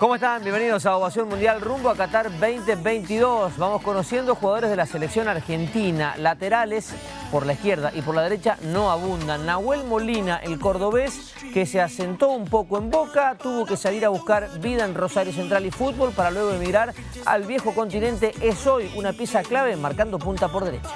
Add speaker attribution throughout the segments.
Speaker 1: ¿Cómo están? Bienvenidos a Ovación Mundial rumbo a Qatar 2022. Vamos conociendo jugadores de la selección argentina. Laterales por la izquierda y por la derecha no abundan. Nahuel Molina, el cordobés, que se asentó un poco en Boca, tuvo que salir a buscar vida en Rosario Central y fútbol para luego emigrar al viejo continente. Es hoy una pieza clave marcando punta por derecha.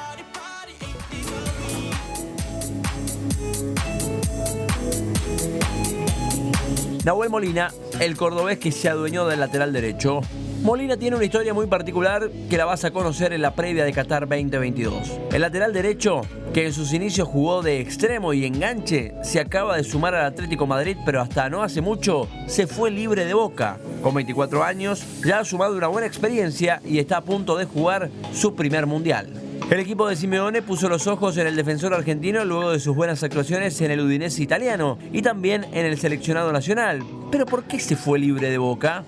Speaker 2: Nahuel Molina, el cordobés que se adueñó del lateral derecho. Molina tiene una historia muy particular que la vas a conocer en la previa de Qatar 2022. El lateral derecho, que en sus inicios jugó de extremo y enganche, se acaba de sumar al Atlético Madrid, pero hasta no hace mucho se fue libre de boca. Con 24 años, ya ha sumado una buena experiencia y está a punto de jugar su primer mundial. El equipo de Simeone puso los ojos en el defensor argentino luego de sus buenas actuaciones en el Udinese italiano y también en el seleccionado nacional. ¿Pero por qué se fue libre de boca?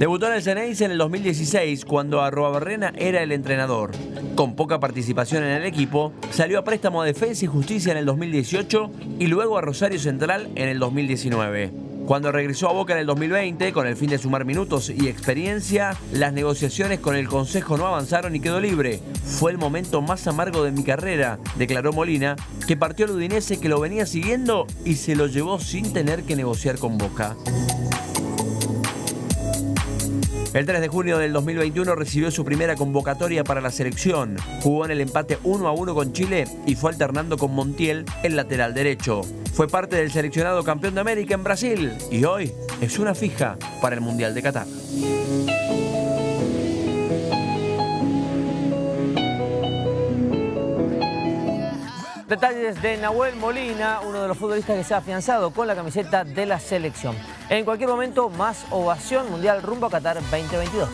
Speaker 2: Debutó en el Ceneice en el 2016 cuando Barrena era el entrenador. Con poca participación en el equipo, salió a préstamo a Defensa y Justicia en el 2018 y luego a Rosario Central en el 2019. Cuando regresó a Boca en el 2020, con el fin de sumar minutos y experiencia, las negociaciones con el Consejo no avanzaron y quedó libre. Fue el momento más amargo de mi carrera, declaró Molina, que partió al Udinese que lo venía siguiendo y se lo llevó sin tener que negociar con Boca. El 3 de junio del 2021 recibió su primera convocatoria para la selección. Jugó en el empate 1 a 1 con Chile y fue alternando con Montiel el lateral derecho. Fue parte del seleccionado campeón de América en Brasil y hoy es una fija para el Mundial de Qatar.
Speaker 1: Detalles de Nahuel Molina, uno de los futbolistas que se ha afianzado con la camiseta de la selección. En cualquier momento, más ovación mundial rumbo a Qatar 2022.